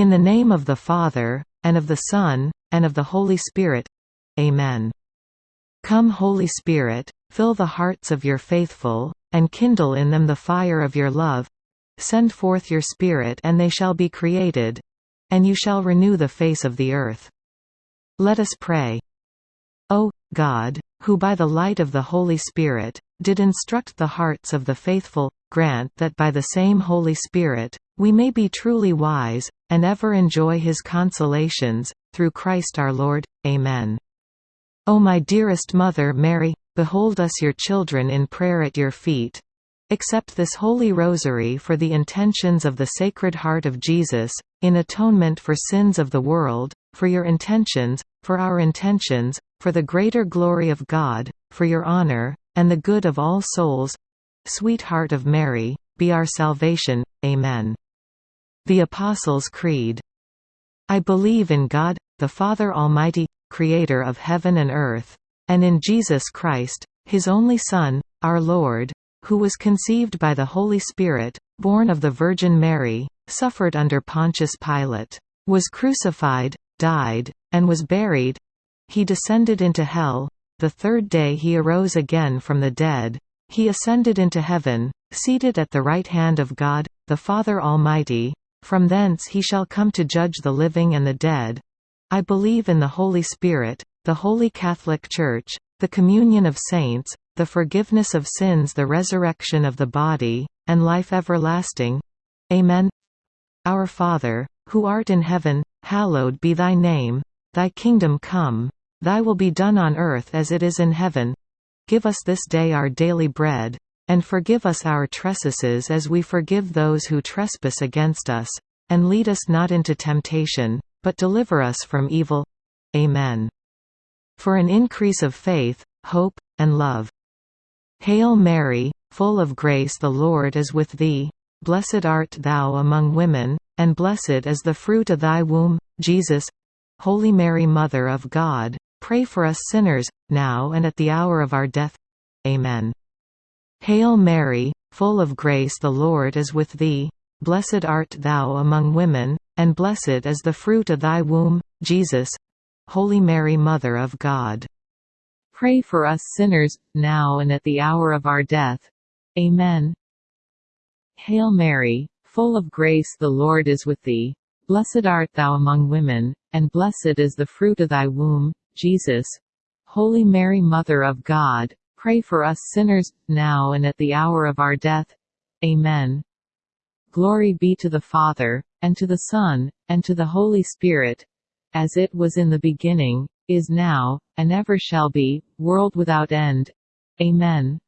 In the name of the Father, and of the Son, and of the Holy Spirit. Amen. Come Holy Spirit, fill the hearts of your faithful, and kindle in them the fire of your love. Send forth your Spirit and they shall be created. And you shall renew the face of the earth. Let us pray. O, God, who by the light of the Holy Spirit, did instruct the hearts of the faithful, grant that by the same Holy Spirit, we may be truly wise, and ever enjoy his consolations, through Christ our Lord. Amen. O my dearest Mother Mary, behold us your children in prayer at your feet. Accept this Holy Rosary for the intentions of the Sacred Heart of Jesus, in atonement for sins of the world, for your intentions, for our intentions, for the greater glory of God, for your honor, and the good of all souls. Sweet Heart of Mary, be our salvation. Amen. The Apostles' Creed. I believe in God, the Father Almighty, Creator of heaven and earth, and in Jesus Christ, His only Son, our Lord, who was conceived by the Holy Spirit, born of the Virgin Mary, suffered under Pontius Pilate, was crucified, died, and was buried. He descended into hell. The third day he arose again from the dead. He ascended into heaven, seated at the right hand of God, the Father Almighty. From thence he shall come to judge the living and the dead. I believe in the Holy Spirit, the Holy Catholic Church, the communion of saints, the forgiveness of sins the resurrection of the body, and life everlasting. Amen. Our Father, who art in heaven, hallowed be thy name. Thy kingdom come. Thy will be done on earth as it is in heaven. Give us this day our daily bread and forgive us our trespasses as we forgive those who trespass against us. And lead us not into temptation, but deliver us from evil. Amen. For an increase of faith, hope, and love. Hail Mary, full of grace the Lord is with thee. Blessed art thou among women, and blessed is the fruit of thy womb, Jesus. Holy Mary Mother of God, pray for us sinners, now and at the hour of our death. Amen. Hail Mary, full of grace the Lord is with thee. Blessed art thou among women, and blessed is the fruit of thy womb, Jesus. Holy Mary Mother of God. Pray for us sinners, now and at the hour of our death. Amen. Hail Mary, full of grace the Lord is with thee. Blessed art thou among women, and blessed is the fruit of thy womb, Jesus. Holy Mary Mother of God, Pray for us sinners, now and at the hour of our death. Amen. Glory be to the Father, and to the Son, and to the Holy Spirit, as it was in the beginning, is now, and ever shall be, world without end. Amen.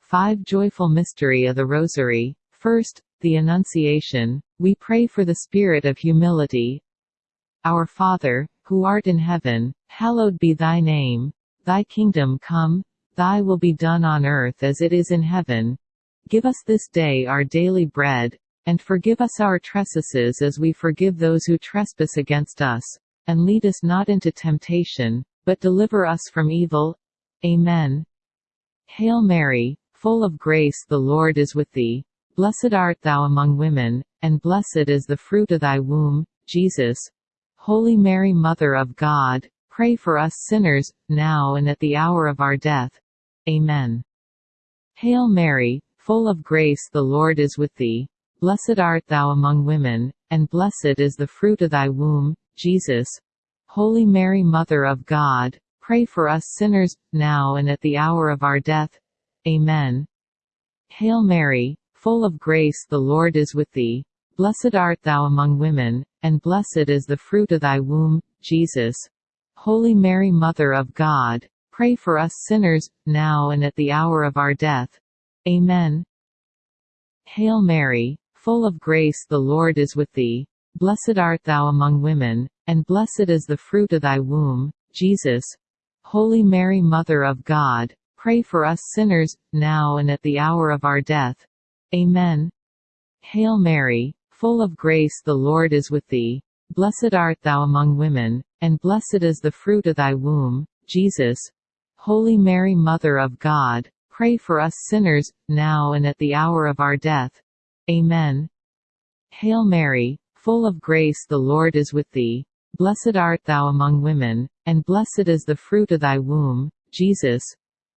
5 Joyful Mystery of the Rosary. First, the Annunciation. We pray for the spirit of humility. Our Father, who art in heaven, hallowed be thy name. Thy kingdom come, Thy will be done on earth as it is in heaven. Give us this day our daily bread, and forgive us our trespasses as we forgive those who trespass against us. And lead us not into temptation, but deliver us from evil. Amen. Hail Mary, full of grace the Lord is with thee. Blessed art thou among women, and blessed is the fruit of thy womb, Jesus. Holy Mary Mother of God, pray for us sinners, now and at the hour of our death. Amen. Hail Mary, full of grace the Lord is with thee. Blessed art thou among women, and blessed is the fruit of thy womb, Jesus. Holy Mary Mother of God, pray for us sinners, now and at the hour of our death. Amen. Hail Mary, full of grace the Lord is with thee. Blessed art thou among women, and blessed is the fruit of thy womb, Jesus. Holy Mary Mother of God, Pray for us sinners, now and at the hour of our death. Amen. Hail Mary, full of grace the Lord is with thee. Blessed art thou among women, and blessed is the fruit of thy womb, Jesus. Holy Mary Mother of God, pray for us sinners, now and at the hour of our death. Amen. Hail Mary, full of grace the Lord is with thee. Blessed art thou among women, and blessed is the fruit of thy womb, Jesus. Holy Mary Mother of God, pray for us sinners, now and at the hour of our death. Amen. Hail Mary, full of grace the Lord is with thee. Blessed art thou among women, and blessed is the fruit of thy womb, Jesus.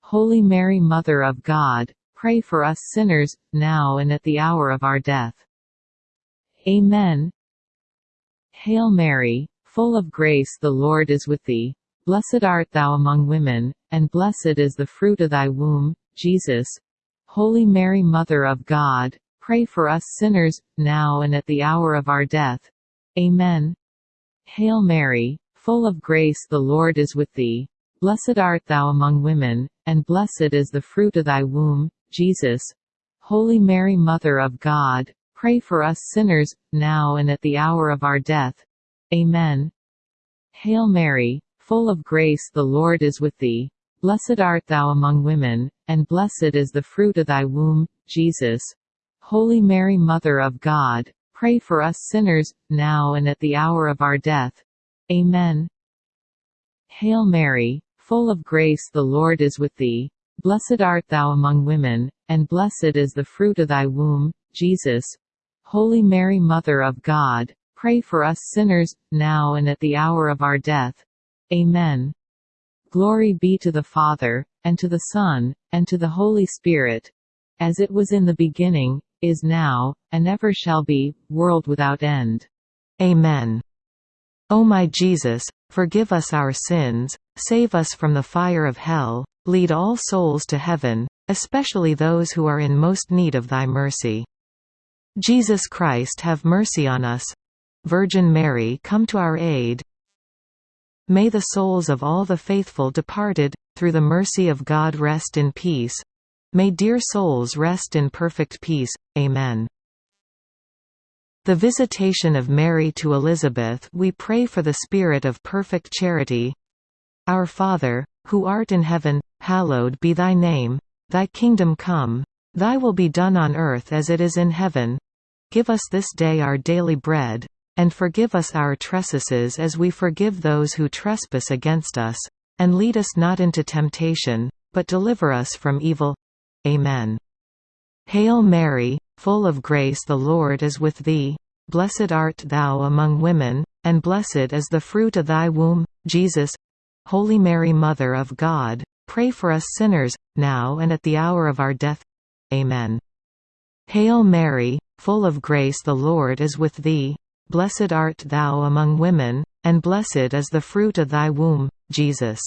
Holy Mary Mother of God, pray for us sinners, now and at the hour of our death. Amen. Hail Mary, full of grace the Lord is with thee. Blessed art thou among women, and blessed is the fruit of thy womb, Jesus. Holy Mary Mother of God, pray for us sinners, now and at the hour of our death. Amen. Hail Mary, full of grace the Lord is with thee. Blessed art thou among women, and blessed is the fruit of thy womb, Jesus. Holy Mary Mother of God, Pray for us sinners, now and at the hour of our death. Amen. Hail Mary, full of grace the Lord is with thee. Blessed art thou among women, and blessed is the fruit of thy womb, Jesus. Holy Mary Mother of God, pray for us sinners, now and at the hour of our death. Amen. Hail Mary, full of grace the Lord is with thee. Blessed art thou among women, and blessed is the fruit of thy womb, Jesus. Holy Mary Mother of God, pray for us sinners, now and at the hour of our death. Amen. Glory be to the Father, and to the Son, and to the Holy Spirit, as it was in the beginning, is now, and ever shall be, world without end. Amen. O my Jesus, forgive us our sins, save us from the fire of hell, lead all souls to heaven, especially those who are in most need of thy mercy. Jesus Christ have mercy on us. Virgin Mary come to our aid. May the souls of all the faithful departed, through the mercy of God rest in peace. May dear souls rest in perfect peace. Amen. The Visitation of Mary to Elizabeth we pray for the spirit of perfect charity. Our Father, who art in heaven, hallowed be thy name. Thy kingdom come. Thy will be done on earth as it is in heaven. Give us this day our daily bread. And forgive us our trespasses as we forgive those who trespass against us. And lead us not into temptation, but deliver us from evil. Amen. Hail Mary, full of grace the Lord is with thee. Blessed art thou among women, and blessed is the fruit of thy womb, Jesus. Holy Mary Mother of God, pray for us sinners, now and at the hour of our death. Amen. Hail Mary, full of grace the Lord is with thee. Blessed art thou among women, and blessed is the fruit of thy womb, Jesus.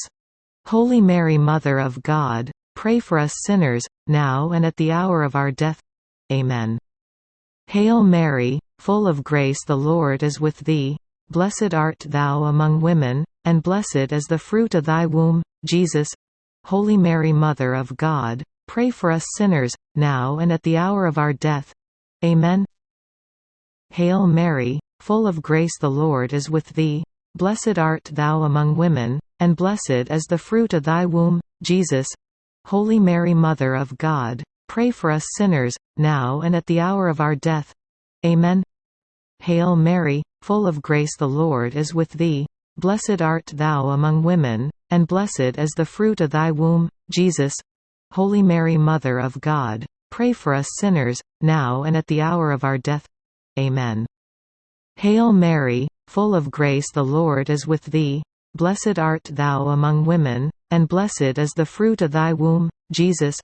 Holy Mary Mother of God, pray for us sinners, now and at the hour of our death. Amen. Hail Mary, full of grace the Lord is with thee. Blessed art thou among women, and blessed is the fruit of thy womb, Jesus. Holy Mary Mother of God, Pray for us sinners, now and at the hour of our death. Amen. Hail Mary, full of grace the Lord is with thee. Blessed art thou among women, and blessed is the fruit of thy womb, Jesus. Holy Mary Mother of God, pray for us sinners, now and at the hour of our death. Amen. Hail Mary, full of grace the Lord is with thee. Blessed art thou among women, and blessed is the fruit of thy womb, Jesus. Holy Mary Mother of God, pray for us sinners, now and at the hour of our death. Amen. Hail Mary, full of grace the Lord is with thee. Blessed art thou among women, and blessed is the fruit of thy womb, Jesus.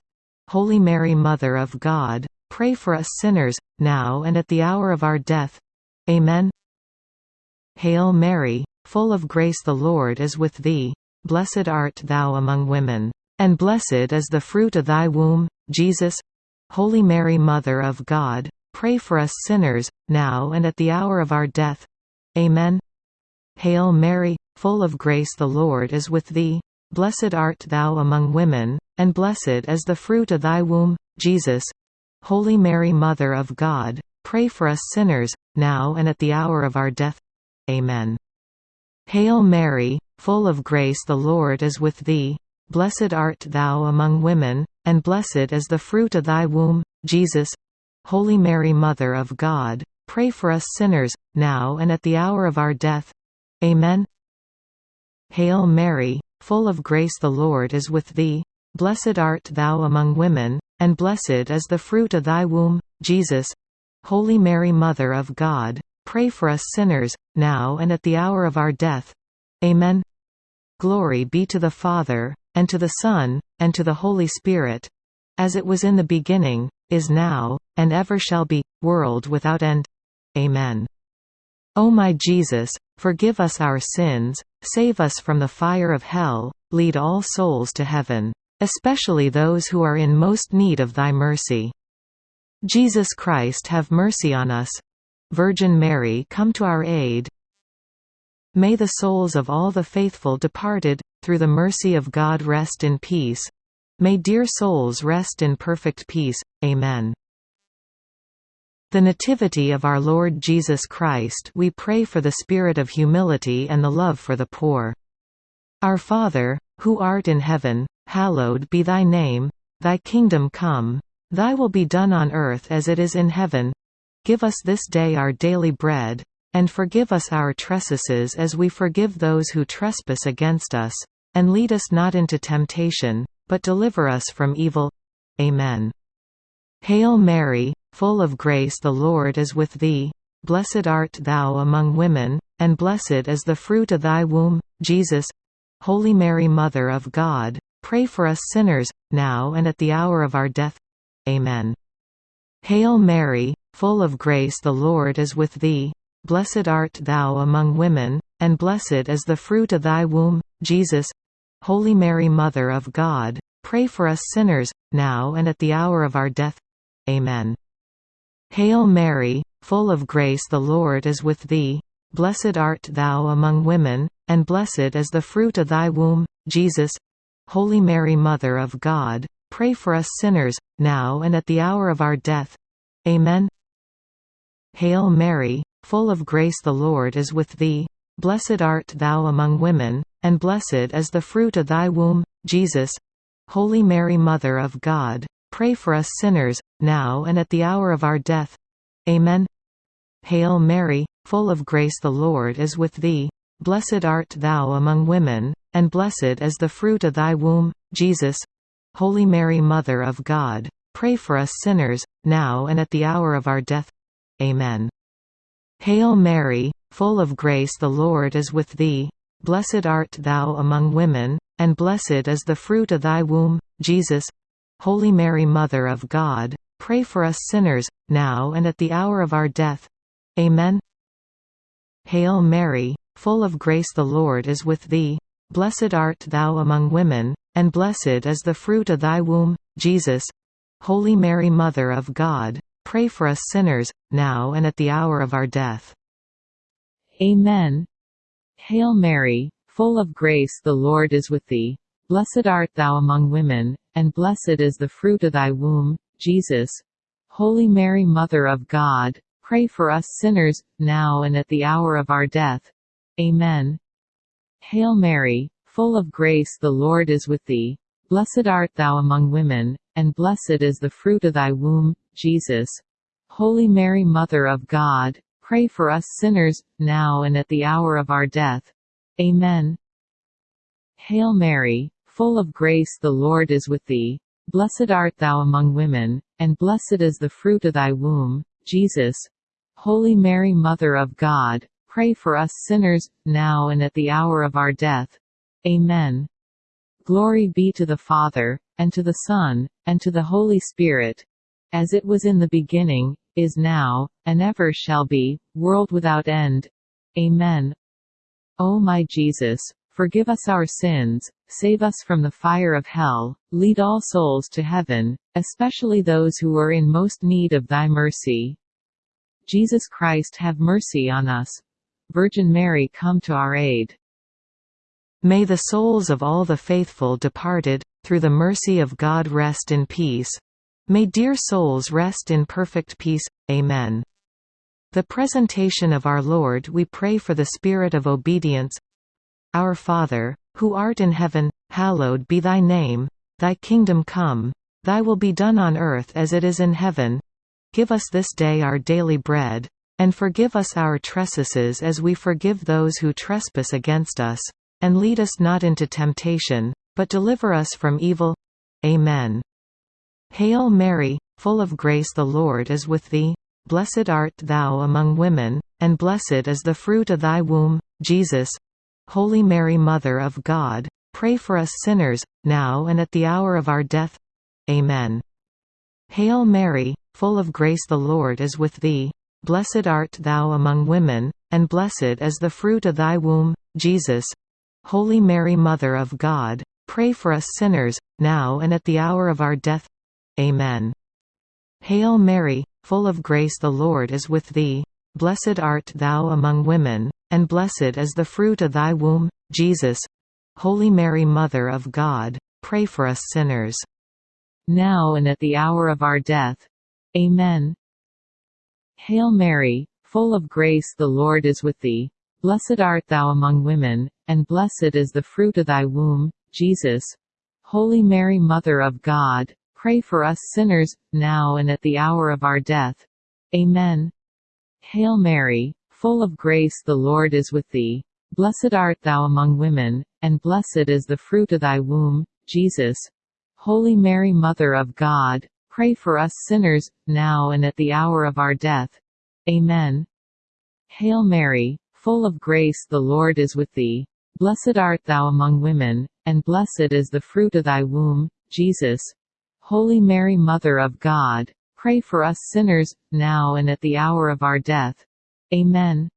Holy Mary Mother of God, pray for us sinners, now and at the hour of our death. Amen. Hail Mary, full of grace the Lord is with thee. Blessed art thou among women and blessed is the fruit of thy womb, Jesus. Holy Mary Mother of God, pray for us sinners, now and at the hour of our death. Amen. Hail Mary, full of grace the Lord is with thee. Blessed art thou among women, and blessed is the fruit of thy womb, Jesus. Holy Mary Mother of God, pray for us sinners, now and at the hour of our death. Amen. Hail Mary, full of grace the Lord is with thee. Blessed art thou among women, and blessed is the fruit of thy womb, Jesus. Holy Mary Mother of God, pray for us sinners, now and at the hour of our death. Amen. Hail Mary, full of grace the Lord is with thee. Blessed art thou among women, and blessed is the fruit of thy womb, Jesus. Holy Mary Mother of God, pray for us sinners, now and at the hour of our death. Amen. Glory be to the Father, and to the Son, and to the Holy Spirit, as it was in the beginning, is now, and ever shall be, world without end. Amen. O my Jesus, forgive us our sins, save us from the fire of hell, lead all souls to heaven, especially those who are in most need of thy mercy. Jesus Christ have mercy on us. Virgin Mary come to our aid. May the souls of all the faithful departed, through the mercy of God rest in peace. May dear souls rest in perfect peace. Amen. The Nativity of our Lord Jesus Christ we pray for the spirit of humility and the love for the poor. Our Father, who art in heaven, hallowed be thy name, thy kingdom come, thy will be done on earth as it is in heaven. Give us this day our daily bread, and forgive us our trespasses as we forgive those who trespass against us. And lead us not into temptation, but deliver us from evil. Amen. Hail Mary, full of grace the Lord is with thee. Blessed art thou among women, and blessed is the fruit of thy womb, Jesus. Holy Mary Mother of God, pray for us sinners, now and at the hour of our death. Amen. Hail Mary, full of grace the Lord is with thee. Blessed art thou among women, and blessed is the fruit of thy womb, Jesus. Holy Mary Mother of God, pray for us sinners, now and at the hour of our death. Amen. Hail Mary, full of grace the Lord is with thee. Blessed art thou among women, and blessed is the fruit of thy womb, Jesus. Holy Mary Mother of God, Pray for us sinners, now and at the hour of our death. Amen. Hail Mary, full of grace the Lord is with thee. Blessed art thou among women, and blessed is the fruit of thy womb, Jesus. Holy Mary Mother of God, pray for us sinners, now and at the hour of our death. Amen. Hail Mary, full of grace the Lord is with thee. Blessed art thou among women, and blessed is the fruit of thy womb, Jesus. Holy Mary Mother of God, pray for us sinners, now and at the hour of our death. Amen. Hail Mary, full of grace the Lord is with thee. Blessed art thou among women, and blessed is the fruit of thy womb, Jesus. Holy Mary Mother of God, pray for us sinners, now and at the hour of our death. Amen. Hail Mary, full of grace the Lord is with thee. Blessed art thou among women, and blessed is the fruit of thy womb, Jesus. Holy Mary Mother of God, pray for us sinners, now and at the hour of our death. Amen. Hail Mary, full of grace the Lord is with thee. Blessed art thou among women, and blessed is the fruit of thy womb, Jesus. Holy Mary Mother of God, pray for us sinners, now and at the hour of our death. Amen. Hail Mary, full of grace the Lord is with thee. Blessed art thou among women, and blessed is the fruit of thy womb, Jesus. Holy Mary Mother of God, pray for us sinners, now and at the hour of our death. Amen. Hail Mary, full of grace the Lord is with thee. Blessed art thou among women, and blessed is the fruit of thy womb, Jesus. Holy Mary Mother of God, pray for us sinners, now and at the hour of our death. Amen. Glory be to the Father, and to the Son, and to the Holy Spirit, as it was in the beginning, is now, and ever shall be, world without end. Amen. O my Jesus, forgive us our sins, save us from the fire of hell, lead all souls to heaven, especially those who are in most need of thy mercy. Jesus Christ have mercy on us. Virgin Mary come to our aid. May the souls of all the faithful departed, through the mercy of God rest in peace. May dear souls rest in perfect peace. Amen. The presentation of our Lord we pray for the spirit of obedience. Our Father, who art in heaven, hallowed be thy name, thy kingdom come, thy will be done on earth as it is in heaven. Give us this day our daily bread, and forgive us our trespasses as we forgive those who trespass against us and lead us not into temptation, but deliver us from evil. Amen. Hail Mary, full of grace the Lord is with thee. Blessed art thou among women, and blessed is the fruit of thy womb, Jesus. Holy Mary Mother of God, pray for us sinners, now and at the hour of our death. Amen. Hail Mary, full of grace the Lord is with thee. Blessed art thou among women, and blessed is the fruit of thy womb, Jesus. Holy Mary Mother of God, pray for us sinners, now and at the hour of our death. Amen. Hail Mary, full of grace the Lord is with thee. Blessed art thou among women, and blessed is the fruit of thy womb, Jesus. Holy Mary Mother of God, pray for us sinners now and at the hour of our death. Amen. Hail Mary, full of grace the Lord is with thee. Blessed art thou among women, and blessed is the fruit of thy womb, Jesus. Holy Mary Mother of God, pray for us sinners, now and at the hour of our death. Amen. Hail Mary, full of grace the Lord is with thee. Blessed art thou among women, and blessed is the fruit of thy womb, Jesus. Holy Mary Mother of God, pray for us sinners, now and at the hour of our death. Amen. Hail Mary, full of grace the Lord is with thee. Blessed art thou among women, and blessed is the fruit of thy womb, Jesus. Holy Mary Mother of God, pray for us sinners, now and at the hour of our death. Amen.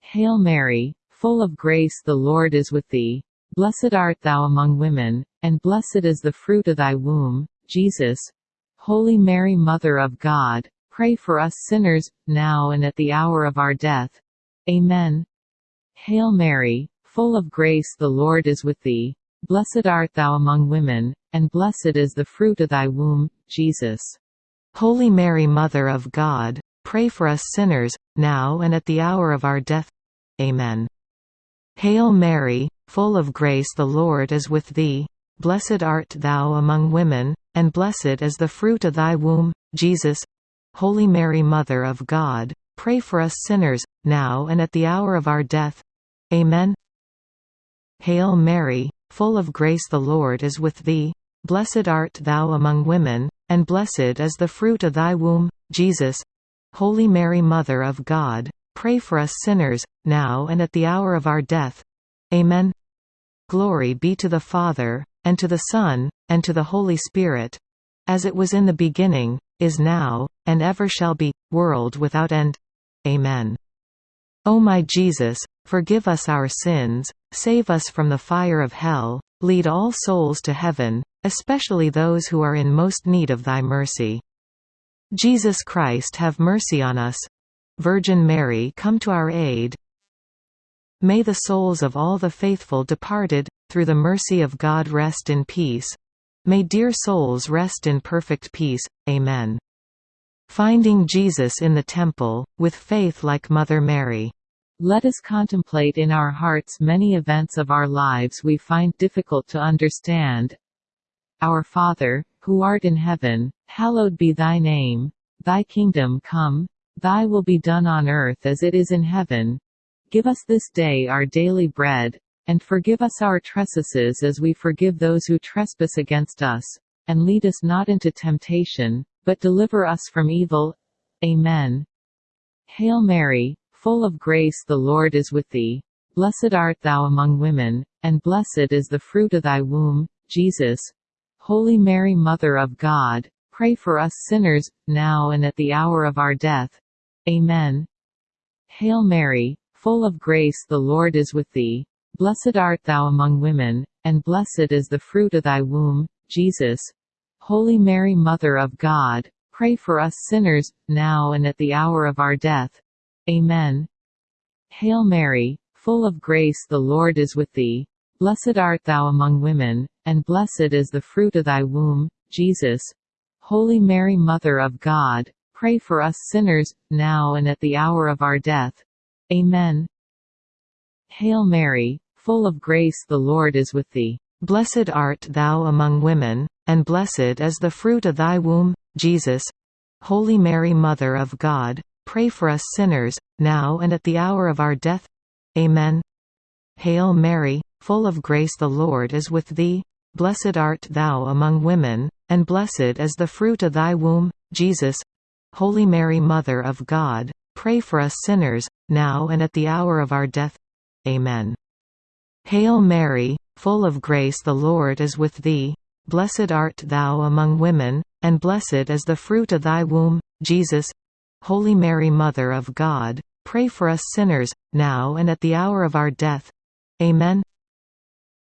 Hail Mary, full of grace the Lord is with thee. Blessed art thou among women, and blessed is the fruit of thy womb, Jesus. Holy Mary Mother of God, pray for us sinners, now and at the hour of our death. Amen. Hail Mary, full of grace the Lord is with thee. Blessed art thou among women, and blessed is the fruit of thy womb, Jesus. Holy Mary Mother of God, pray for us sinners, now and at the hour of our death. Amen. Hail Mary, full of grace the Lord is with thee. Blessed art thou among women, and blessed is the fruit of thy womb, Jesus. Holy Mary Mother of God, pray for us sinners, now and at the hour of our death. Amen. Hail Mary, full of grace the Lord is with thee. Blessed art thou among women, and blessed is the fruit of thy womb, Jesus. Holy Mary Mother of God, pray for us sinners, now and at the hour of our death. Amen. Glory be to the Father, and to the Son, and to the Holy Spirit, as it was in the beginning, is now, and ever shall be, world without end. Amen. O my Jesus, forgive us our sins, save us from the fire of hell, lead all souls to heaven, especially those who are in most need of thy mercy. Jesus Christ have mercy on us. Virgin Mary come to our aid. May the souls of all the faithful departed, through the mercy of God rest in peace. May dear souls rest in perfect peace. Amen. Finding Jesus in the Temple, with faith like Mother Mary. Let us contemplate in our hearts many events of our lives we find difficult to understand. Our Father, who art in heaven, hallowed be thy name. Thy kingdom come. Thy will be done on earth as it is in heaven. Give us this day our daily bread, and forgive us our trespasses as we forgive those who trespass against us. And lead us not into temptation, but deliver us from evil. Amen. Hail Mary, full of grace the Lord is with thee. Blessed art thou among women, and blessed is the fruit of thy womb, Jesus. Holy Mary Mother of God, pray for us sinners, now and at the hour of our death. Amen. Hail Mary, full of grace the Lord is with thee. Blessed art thou among women, and blessed is the fruit of thy womb, Jesus. Holy Mary Mother of God, pray for us sinners, now and at the hour of our death. Amen. Hail Mary, full of grace the Lord is with thee. Blessed art thou among women, and blessed is the fruit of thy womb, Jesus. Holy Mary Mother of God, pray for us sinners, now and at the hour of our death. Amen. Hail Mary, full of grace the Lord is with thee. Blessed art thou among women, and blessed is the fruit of thy womb, Jesus. Holy Mary Mother of God, pray for us sinners, now and at the hour of our death. Amen. Hail Mary, full of grace the Lord is with thee. Blessed art thou among women, and blessed is the fruit of thy womb, Jesus. Holy Mary Mother of God, pray for us sinners, now and at the hour of our death. Amen. Hail Mary, full of grace the Lord is with thee. Blessed art thou among women, and blessed is the fruit of thy womb, Jesus. Holy Mary Mother of God, pray for us sinners, now and at the hour of our death. Amen.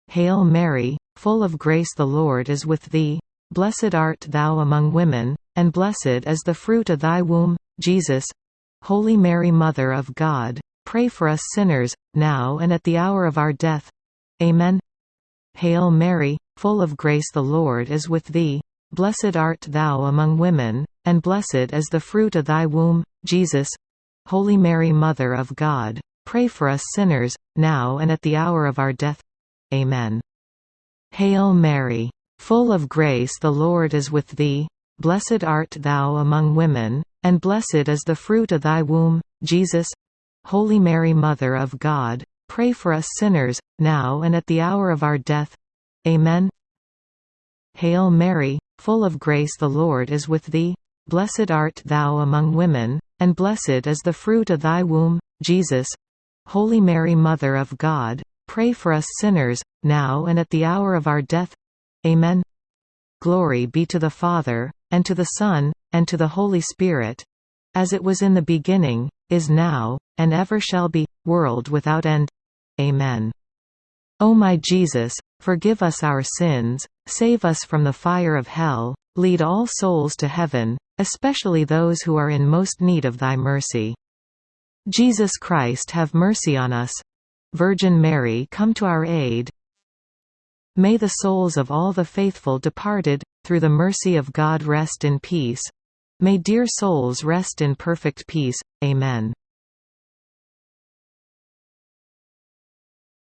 Hail Mary, full of grace the Lord is with thee. Blessed art thou among women, and blessed is the fruit of thy womb, Jesus. Holy Mary Mother of God, pray for us sinners, now and at the hour of our death. Amen. Hail Mary, full of grace the Lord is with thee. Blessed art thou among women, and blessed is the fruit of thy womb, Jesus. Holy Mary Mother of God, pray for us sinners, now and at the hour of our death. Amen. Hail Mary, full of grace the Lord is with thee. Blessed art thou among women, and blessed is the fruit of thy womb, Jesus. Holy Mary Mother of God, pray for us sinners, now and at the hour of our death. Amen. Hail Mary, full of grace the Lord is with thee. Blessed art thou among women, and blessed is the fruit of thy womb, Jesus. Holy Mary Mother of God, pray for us sinners, now and at the hour of our death. Amen. Glory be to the Father, and to the Son, and to the Holy Spirit. As it was in the beginning, is now, and ever shall be, world without end. Amen. O my Jesus, forgive us our sins, save us from the fire of hell, lead all souls to heaven, especially those who are in most need of thy mercy. Jesus Christ have mercy on us. Virgin Mary come to our aid. May the souls of all the faithful departed, through the mercy of God rest in peace. May dear souls rest in perfect peace. Amen.